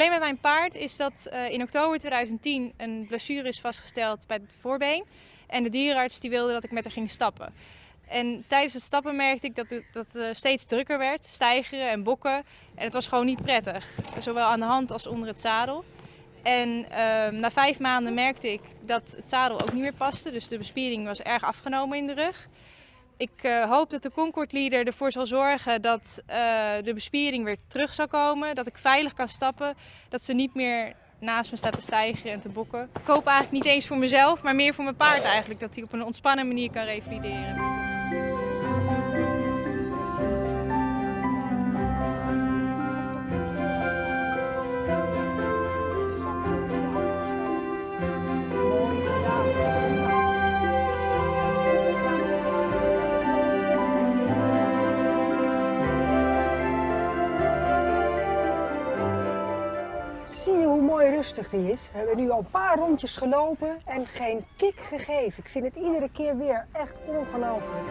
probleem met mijn paard is dat uh, in oktober 2010 een blessure is vastgesteld bij het voorbeen. En de dierenarts die wilde dat ik met haar ging stappen. En tijdens het stappen merkte ik dat het, dat het steeds drukker werd, stijgeren en bokken. En het was gewoon niet prettig, zowel aan de hand als onder het zadel. En uh, na vijf maanden merkte ik dat het zadel ook niet meer paste, dus de bespiering was erg afgenomen in de rug. Ik uh, hoop dat de Concord Leader ervoor zal zorgen dat uh, de bespiering weer terug zal komen, dat ik veilig kan stappen, dat ze niet meer naast me staat te stijgen en te bokken. Ik hoop eigenlijk niet eens voor mezelf, maar meer voor mijn paard eigenlijk, dat hij op een ontspannen manier kan revalideren. Rustig die is? We hebben nu al een paar rondjes gelopen en geen kick gegeven. Ik vind het iedere keer weer echt ongelooflijk.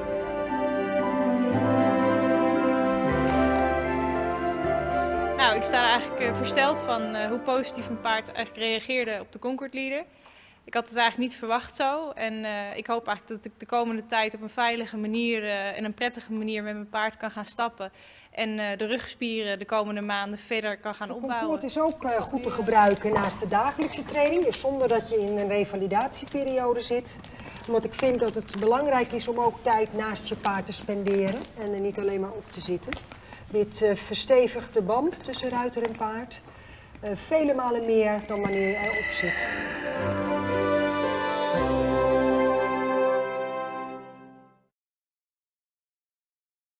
Nou, ik sta eigenlijk uh, versteld van uh, hoe positief mijn paard eigenlijk reageerde op de Concord Leader. Ik had het eigenlijk niet verwacht zo en uh, ik hoop eigenlijk dat ik de komende tijd op een veilige manier uh, en een prettige manier met mijn paard kan gaan stappen. En uh, de rugspieren de komende maanden verder kan gaan opbouwen. Het is ook goed te gebruiken naast de dagelijkse training, dus zonder dat je in een revalidatieperiode zit. Omdat ik vind dat het belangrijk is om ook tijd naast je paard te spenderen en er niet alleen maar op te zitten. Dit verstevigt de band tussen ruiter en paard vele malen meer dan wanneer je erop zit.